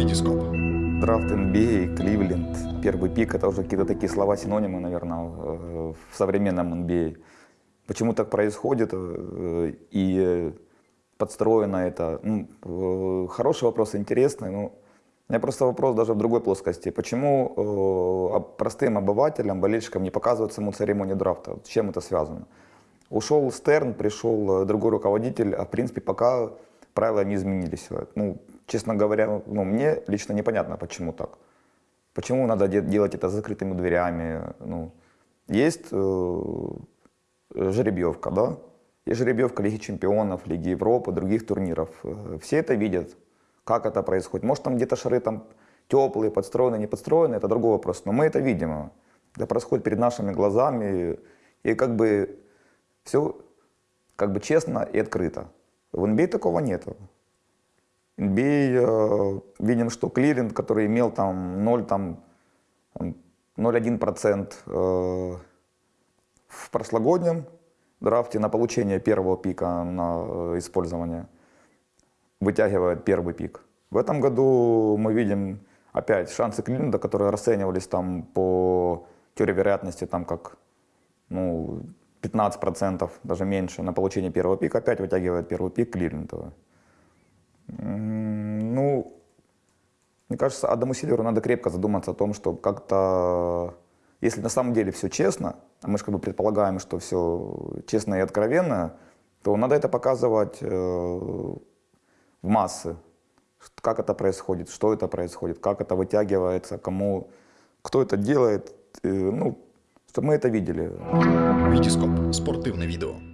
Витископ. Драфт NBA, Кливленд, первый пик, это уже какие-то такие слова-синонимы, наверное, в современном NBA. Почему так происходит э, и подстроено это? Ну, э, хороший вопрос, интересный. Ну, у меня просто вопрос даже в другой плоскости. Почему э, простым обывателям, болельщикам не показывают саму церемонию драфта? С чем это связано? Ушел Стерн, пришел другой руководитель, а в принципе пока правила не изменились. Ну, честно говоря, ну, мне лично непонятно, почему так. Почему надо де- делать это закрытыми дверями? Ну, есть э, жеребьевка, да? Есть жеребьевка Лиги Чемпионов, Лиги Европы, других турниров. Э, Все это видят, как это происходит. Может, там где-то шары там теплые, подстроенные, не подстроенные, это другой вопрос. Но мы это видим. Это происходит перед нашими глазами. И как бы все как бы честно и открыто. В NBA такого нету. NBA, э, видим, что клиринг, который имел там 0, там, там 0,1% э, в прошлогоднем драфте на получение первого пика на э, использование, вытягивает первый пик. В этом году мы видим опять шансы клиринга, которые расценивались там по теории вероятности там как ну, 15%, даже меньше на получение первого пика, опять вытягивает первый пик клиринговый. Ну, мне кажется, Адаму Сильверу надо крепко задуматься о том, что как-то, если на самом деле все честно, а мы же как бы предполагаем, что все честно и откровенно, то надо это показывать э, в массы. Как это происходит, что это происходит, как это вытягивается, кому, кто это делает, э, ну, чтобы мы это видели. Витископ. Спортивне відео.